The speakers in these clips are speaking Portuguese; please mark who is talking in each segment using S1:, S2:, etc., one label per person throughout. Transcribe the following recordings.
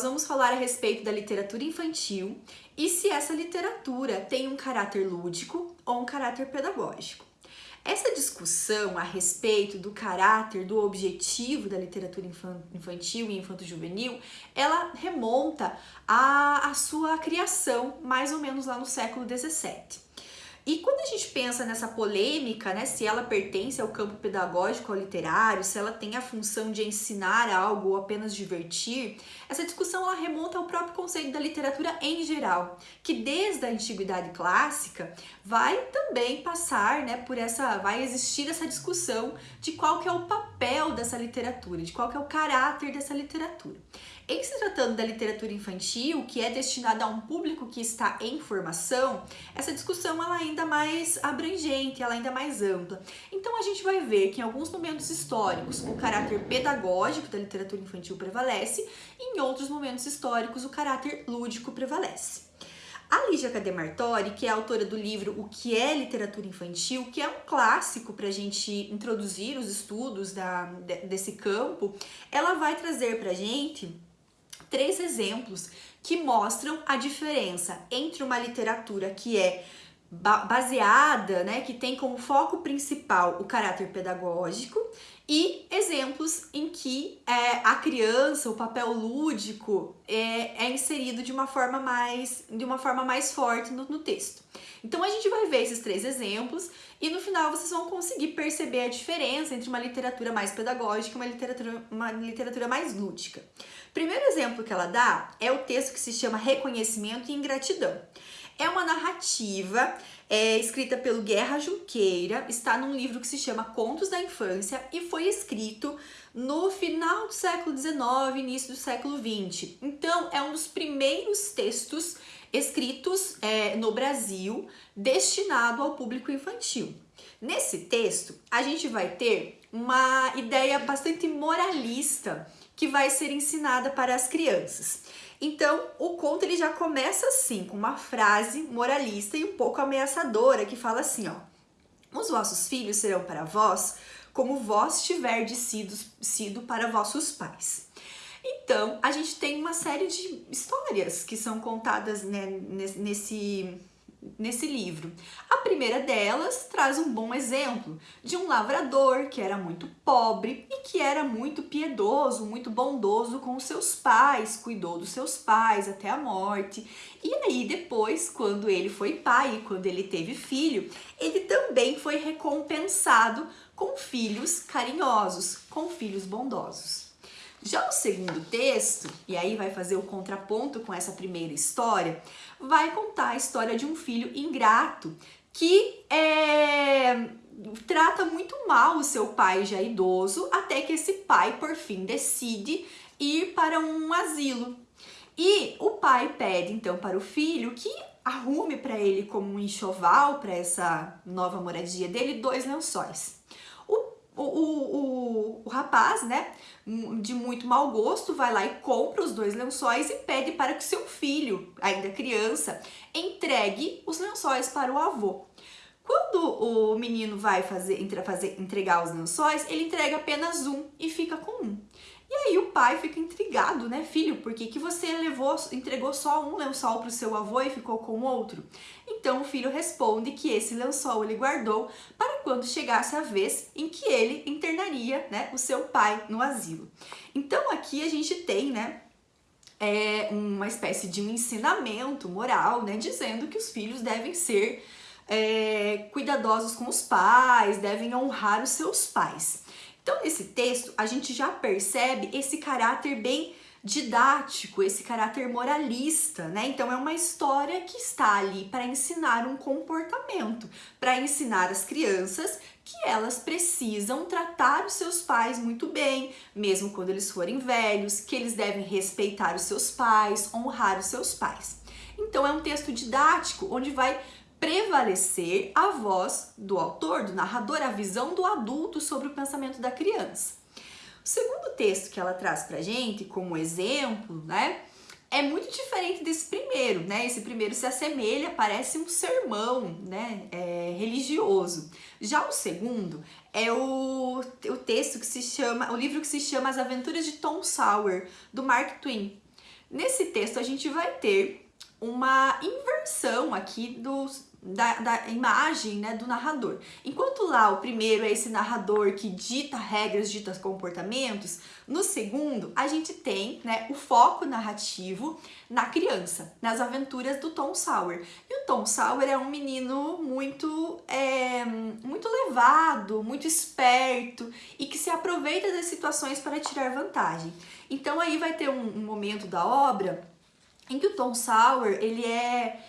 S1: nós vamos falar a respeito da literatura infantil e se essa literatura tem um caráter lúdico ou um caráter pedagógico. Essa discussão a respeito do caráter, do objetivo da literatura infantil e infanto-juvenil, ela remonta à, à sua criação, mais ou menos lá no século XVII. E quando a gente pensa nessa polêmica, né, se ela pertence ao campo pedagógico ou literário, se ela tem a função de ensinar algo ou apenas divertir, essa discussão ela remonta ao próprio conceito da literatura em geral, que desde a antiguidade clássica vai também passar, né, por essa, vai existir essa discussão de qual que é o papel dessa literatura, de qual que é o caráter dessa literatura. Em se tratando da literatura infantil, que é destinada a um público que está em formação, essa discussão ela é ainda mais abrangente, ela é ainda mais ampla. Então a gente vai ver que em alguns momentos históricos o caráter pedagógico da literatura infantil prevalece e em outros momentos históricos o caráter lúdico prevalece. A Lígia Cademartori, que é autora do livro O que é literatura infantil, que é um clássico para a gente introduzir os estudos da, desse campo, ela vai trazer para a gente três exemplos que mostram a diferença entre uma literatura que é baseada, né, que tem como foco principal o caráter pedagógico e exemplos em que é, a criança, o papel lúdico é, é, inserido de uma forma mais, de uma forma mais forte no, no texto. Então a gente vai ver esses três exemplos e no final vocês vão conseguir perceber a diferença entre uma literatura mais pedagógica e uma literatura, uma literatura mais lúdica. Primeiro exemplo que ela dá é o texto que se chama Reconhecimento e Ingratidão. É uma narrativa é, escrita pelo Guerra Junqueira, está num livro que se chama Contos da Infância e foi escrito no final do século XIX, início do século XX. Então, é um dos primeiros textos escritos é, no Brasil destinado ao público infantil. Nesse texto, a gente vai ter uma ideia bastante moralista que vai ser ensinada para as crianças. Então, o conto ele já começa assim, com uma frase moralista e um pouco ameaçadora, que fala assim, ó. Os vossos filhos serão para vós como vós tiverdes sido, sido para vossos pais. Então, a gente tem uma série de histórias que são contadas né, nesse, nesse livro. A primeira delas traz um bom exemplo de um lavrador que era muito pobre e que era muito piedoso, muito bondoso com seus pais, cuidou dos seus pais até a morte. E aí depois, quando ele foi pai, quando ele teve filho, ele também foi recompensado com filhos carinhosos, com filhos bondosos. Já o segundo texto, e aí vai fazer o contraponto com essa primeira história, vai contar a história de um filho ingrato que é, trata muito mal o seu pai já idoso, até que esse pai, por fim, decide ir para um asilo. E o pai pede então para o filho que arrume para ele como um enxoval para essa nova moradia dele dois lençóis o, o, o, o rapaz, né, de muito mau gosto, vai lá e compra os dois lençóis e pede para que seu filho, ainda criança, entregue os lençóis para o avô. Quando o menino vai fazer, fazer entregar os lençóis, ele entrega apenas um e fica com um. E aí o pai fica intrigado, né, filho? Por que, que você levou, entregou só um lençol para o seu avô e ficou com outro? Então o filho responde que esse lençol ele guardou para quando chegasse a vez em que ele internaria, né, o seu pai no asilo. Então aqui a gente tem, né, é uma espécie de um ensinamento moral, né, dizendo que os filhos devem ser é, cuidadosos com os pais, devem honrar os seus pais. Então, nesse texto, a gente já percebe esse caráter bem didático, esse caráter moralista, né? Então é uma história que está ali para ensinar um comportamento, para ensinar as crianças que elas precisam tratar os seus pais muito bem, mesmo quando eles forem velhos, que eles devem respeitar os seus pais, honrar os seus pais. Então é um texto didático onde vai prevalecer a voz do autor, do narrador, a visão do adulto sobre o pensamento da criança. O segundo texto que ela traz pra gente, como exemplo, né, é muito diferente desse primeiro, né? Esse primeiro se assemelha, parece um sermão, né, é, religioso. Já o segundo é o, o texto que se chama, o livro que se chama As Aventuras de Tom Sawyer, do Mark Twain. Nesse texto a gente vai ter uma inversão aqui dos, da, da, imagem né, do narrador. Enquanto lá o primeiro é esse narrador que dita regras, dita comportamentos, no segundo a gente tem né, o foco narrativo na criança, nas aventuras do Tom Sawyer. E o Tom Sawyer é um menino muito, é, muito levado, muito esperto e que se aproveita das situações para tirar vantagem. Então aí vai ter um, um momento da obra em que o Tom Sawyer, ele é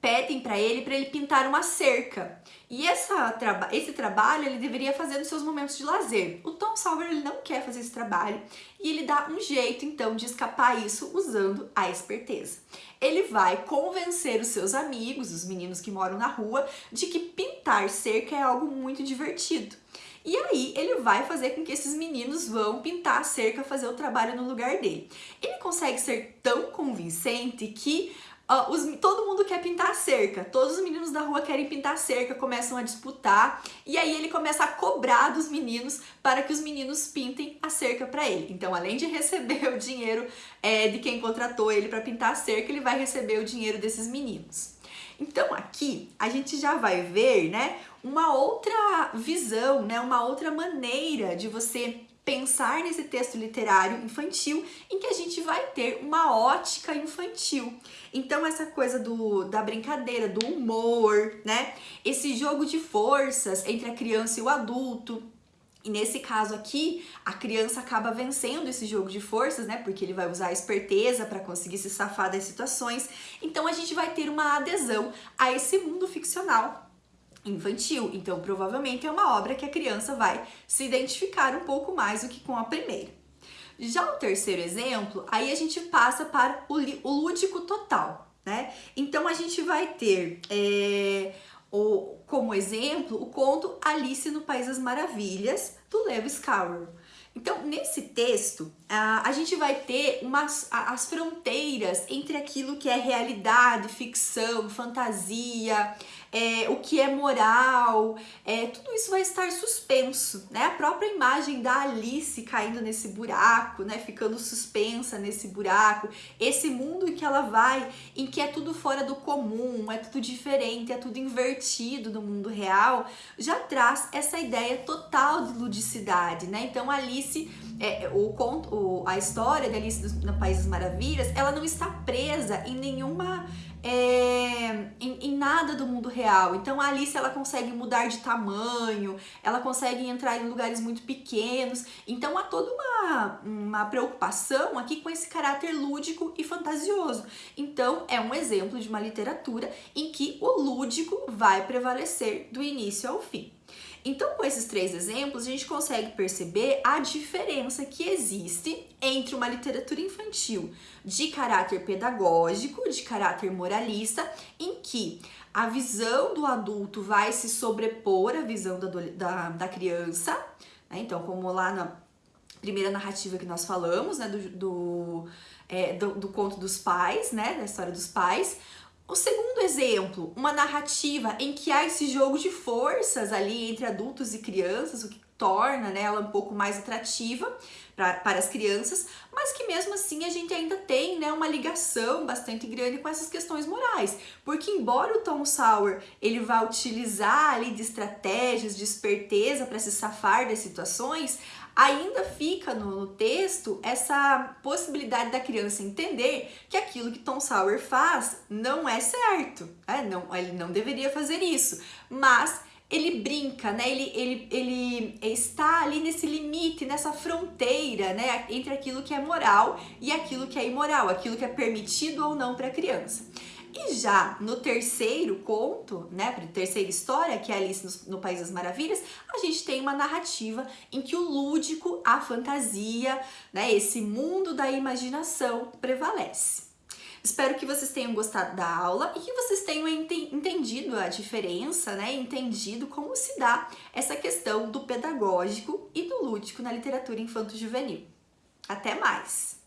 S1: pedem para ele para ele pintar uma cerca. E essa, esse trabalho ele deveria fazer nos seus momentos de lazer. O Tom Sawyer ele não quer fazer esse trabalho e ele dá um jeito então de escapar isso usando a esperteza. Ele vai convencer os seus amigos, os meninos que moram na rua, de que pintar cerca é algo muito divertido. E aí ele vai fazer com que esses meninos vão pintar a cerca, fazer o trabalho no lugar dele. Ele consegue ser tão convincente que uh, os, todo mundo quer pintar cerca, todos os meninos da rua querem pintar cerca, começam a disputar e aí ele começa a cobrar dos meninos para que os meninos pintem a cerca para ele. Então, além de receber o dinheiro é, de quem contratou ele para pintar a cerca, ele vai receber o dinheiro desses meninos. Então aqui a gente já vai ver, né, uma outra visão, né, uma outra maneira de você pensar nesse texto literário infantil em que a gente vai ter uma ótica infantil. Então essa coisa do, da brincadeira, do humor, né? Esse jogo de forças entre a criança e o adulto, e nesse caso aqui, a criança acaba vencendo esse jogo de forças, né? Porque ele vai usar a esperteza para conseguir se safar das situações. Então a gente vai ter uma adesão a esse mundo ficcional infantil. Então provavelmente é uma obra que a criança vai se identificar um pouco mais do que com a primeira. Já o terceiro exemplo, aí a gente passa para o, o lúdico total, né? Então a gente vai ter é, o, como exemplo o conto Alice no País das Maravilhas, do Lewis Carroll. Então, nesse texto, a gente vai ter umas, as fronteiras entre aquilo que é realidade, ficção, fantasia, é, o que é moral, é, tudo isso vai estar suspenso, né? A própria imagem da Alice caindo nesse buraco, né? Ficando suspensa nesse buraco, esse mundo em que ela vai, em que é tudo fora do comum, é tudo diferente, é tudo invertido do mundo real, já traz essa ideia total de ludicidade, né? Então, Alice é, o conto, a história da Alice no País das Maravilhas, ela não está presa em nenhuma é, em, em, nada do mundo real. Então a Alice ela consegue mudar de tamanho, ela consegue entrar em lugares muito pequenos. Então há toda uma, uma preocupação aqui com esse caráter lúdico e fantasioso. Então é um exemplo de uma literatura em que o lúdico vai prevalecer do início ao fim. Então, com esses três exemplos, a gente consegue perceber a diferença que existe entre uma literatura infantil de caráter pedagógico, de caráter moralista, em que a visão do adulto vai se sobrepor à visão da, da, da criança, né? Então, como lá na primeira narrativa que nós falamos, né, do, do, é, do, do conto dos pais, né, da história dos pais, o segundo exemplo, uma narrativa em que há esse jogo de forças ali entre adultos e crianças, o que torna né, ela um pouco mais atrativa pra, para as crianças, mas que mesmo assim a gente ainda tem né, uma ligação bastante grande com essas questões morais, porque embora o Tom Sawyer ele vá utilizar ali de estratégias, de esperteza para se safar das situações, ainda fica no, texto essa possibilidade da criança entender que aquilo que Tom Sawyer faz não é certo, é, não, ele não deveria fazer isso, mas ele brinca, né? Ele, ele, ele está ali nesse limite, nessa fronteira, né? Entre aquilo que é moral e aquilo que é imoral, aquilo que é permitido ou não para a criança. E já no terceiro conto, né, terceira história, que é Alice no, País das Maravilhas, a gente tem uma narrativa em que o lúdico, a fantasia, né, esse mundo da imaginação prevalece. Espero que vocês tenham gostado da aula e que vocês tenham entendido a diferença, né, entendido como se dá essa questão do pedagógico e do lúdico na literatura infanto-juvenil. Até mais!